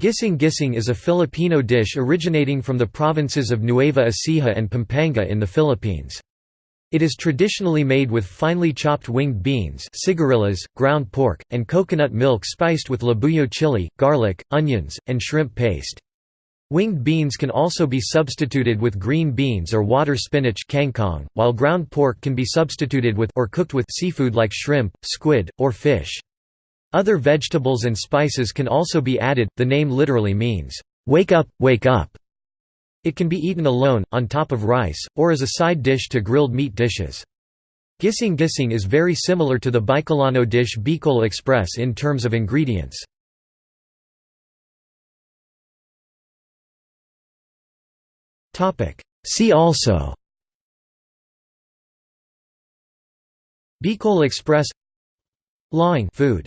Gising gising is a Filipino dish originating from the provinces of Nueva Ecija and Pampanga in the Philippines. It is traditionally made with finely chopped winged beans ground pork, and coconut milk spiced with labuyo chili, garlic, onions, and shrimp paste. Winged beans can also be substituted with green beans or water spinach while ground pork can be substituted with or cooked with seafood like shrimp, squid, or fish. Other vegetables and spices can also be added. The name literally means, "Wake up, wake up." It can be eaten alone, on top of rice, or as a side dish to grilled meat dishes. Gising gising is very similar to the Bicolano dish Bicol Express in terms of ingredients. See also Bicol Express Laing food